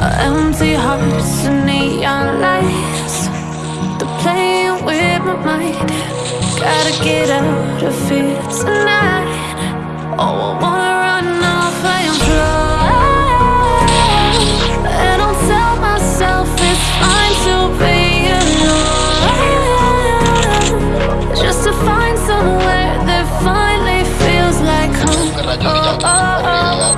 Empty hearts and neon lights. They're playing with my mind. Gotta get out of here tonight. Oh, I wanna run off and fly And I'll tell myself it's fine to be alone. Just to find somewhere that finally feels like home. Oh, oh. oh, oh.